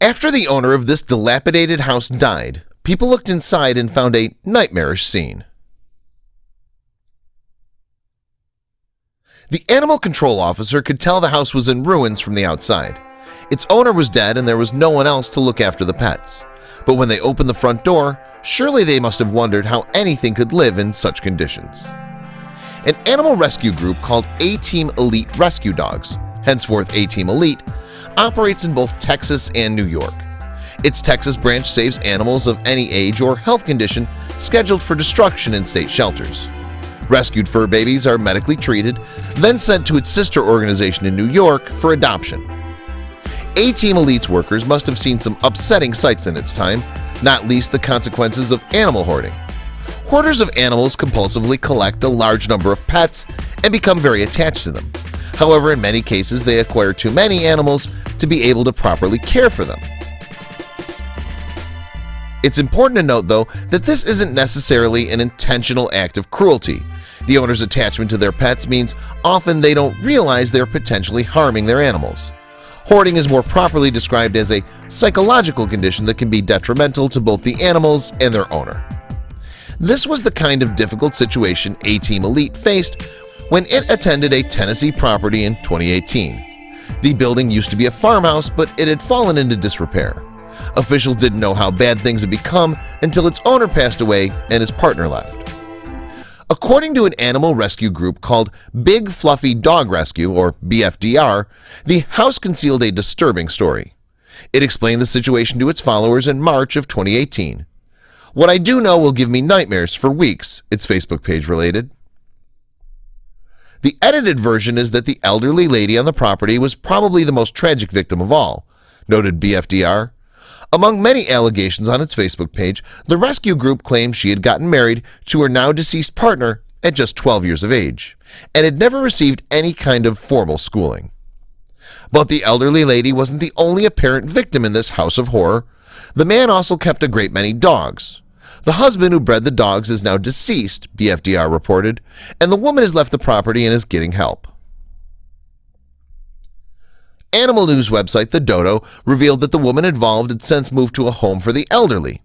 After the owner of this dilapidated house died, people looked inside and found a nightmarish scene. The animal control officer could tell the house was in ruins from the outside. Its owner was dead and there was no one else to look after the pets. But when they opened the front door, surely they must have wondered how anything could live in such conditions. An animal rescue group called A-Team Elite Rescue Dogs, henceforth A-Team Elite, operates in both Texas and New York. Its Texas branch saves animals of any age or health condition scheduled for destruction in state shelters. Rescued fur babies are medically treated, then sent to its sister organization in New York for adoption. A-Team Elite's workers must have seen some upsetting sights in its time, not least the consequences of animal hoarding. Hoarders of animals compulsively collect a large number of pets and become very attached to them. However, in many cases they acquire too many animals to be able to properly care for them. It's important to note, though, that this isn't necessarily an intentional act of cruelty. The owner's attachment to their pets means often they don't realize they're potentially harming their animals. Hoarding is more properly described as a psychological condition that can be detrimental to both the animals and their owner. This was the kind of difficult situation A-Team Elite faced when it attended a Tennessee property in 2018. The building used to be a farmhouse, but it had fallen into disrepair. Officials didn't know how bad things had become until its owner passed away and his partner left. According to an animal rescue group called Big Fluffy Dog Rescue or BFDR, the house concealed a disturbing story. It explained the situation to its followers in March of 2018. What I do know will give me nightmares for weeks, its Facebook page related. The edited version is that the elderly lady on the property was probably the most tragic victim of all, noted BFDR. Among many allegations on its Facebook page, the rescue group claimed she had gotten married to her now deceased partner at just 12 years of age and had never received any kind of formal schooling. But the elderly lady wasn't the only apparent victim in this house of horror. The man also kept a great many dogs. The husband who bred the dogs is now deceased, BFDR reported, and the woman has left the property and is getting help. Animal news website The Dodo revealed that the woman involved had since moved to a home for the elderly.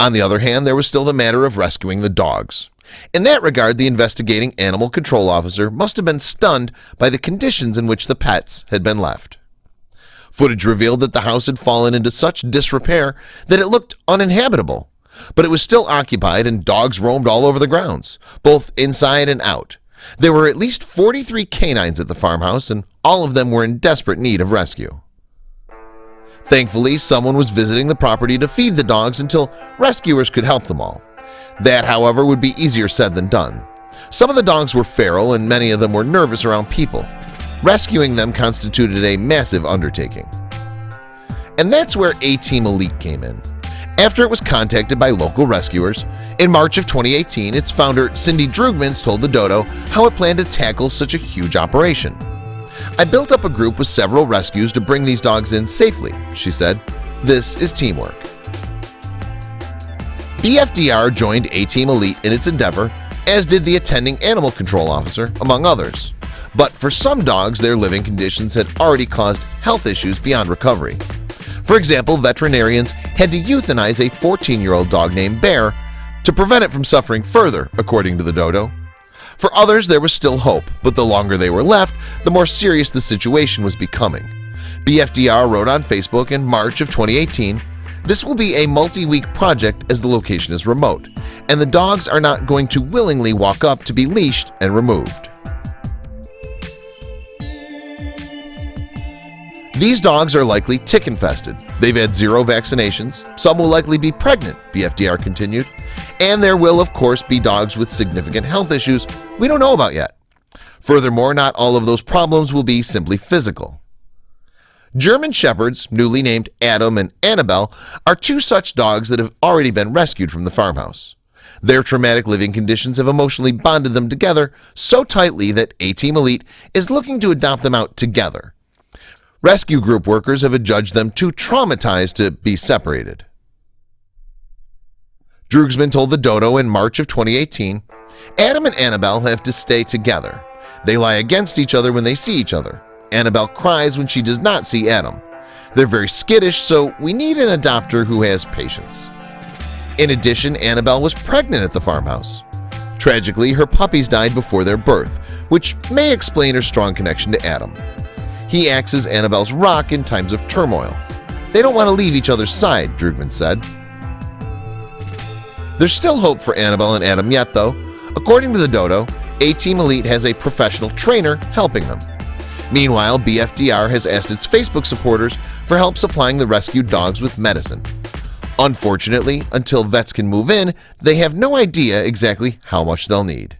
On the other hand, there was still the matter of rescuing the dogs. In that regard, the investigating animal control officer must have been stunned by the conditions in which the pets had been left. Footage revealed that the house had fallen into such disrepair that it looked uninhabitable, but it was still occupied and dogs roamed all over the grounds, both inside and out. There were at least 43 canines at the farmhouse and all of them were in desperate need of rescue. Thankfully, someone was visiting the property to feed the dogs until rescuers could help them all. That, however, would be easier said than done. Some of the dogs were feral and many of them were nervous around people. Rescuing them constituted a massive undertaking. And that's where A-Team Elite came in. After it was contacted by local rescuers, in March of 2018, its founder Cindy Drugmans told the Dodo how it planned to tackle such a huge operation. I built up a group with several rescues to bring these dogs in safely, she said. This is teamwork. BFDR joined A-Team Elite in its endeavor, as did the attending animal control officer, among others. But for some dogs, their living conditions had already caused health issues beyond recovery. For example, veterinarians had to euthanize a 14-year-old dog named Bear to prevent it from suffering further, according to the dodo. For others, there was still hope, but the longer they were left, the more serious the situation was becoming. BFDR wrote on Facebook in March of 2018, This will be a multi-week project as the location is remote, and the dogs are not going to willingly walk up to be leashed and removed. These dogs are likely tick-infested. They've had zero vaccinations. Some will likely be pregnant, BFDR continued. And there will, of course, be dogs with significant health issues we don't know about yet. Furthermore, not all of those problems will be simply physical. German Shepherds, newly named Adam and Annabelle, are two such dogs that have already been rescued from the farmhouse. Their traumatic living conditions have emotionally bonded them together so tightly that A-Team Elite is looking to adopt them out together Rescue group workers have adjudged them too traumatized to be separated. Drugsman told the Dodo in March of 2018, Adam and Annabelle have to stay together. They lie against each other when they see each other. Annabelle cries when she does not see Adam. They're very skittish, so we need an adopter who has patience. In addition, Annabelle was pregnant at the farmhouse. Tragically, her puppies died before their birth, which may explain her strong connection to Adam. He acts as Annabelle's rock in times of turmoil. They don't want to leave each other's side, Drugman said. There's still hope for Annabelle and Adam yet, though. According to the Dodo, A-Team Elite has a professional trainer helping them. Meanwhile, BFDR has asked its Facebook supporters for help supplying the rescued dogs with medicine. Unfortunately, until vets can move in, they have no idea exactly how much they'll need.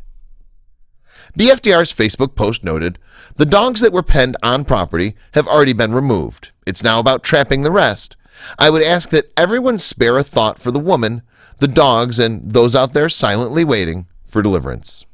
BFDR's Facebook post noted, the dogs that were penned on property have already been removed. It's now about trapping the rest. I would ask that everyone spare a thought for the woman, the dogs, and those out there silently waiting for deliverance.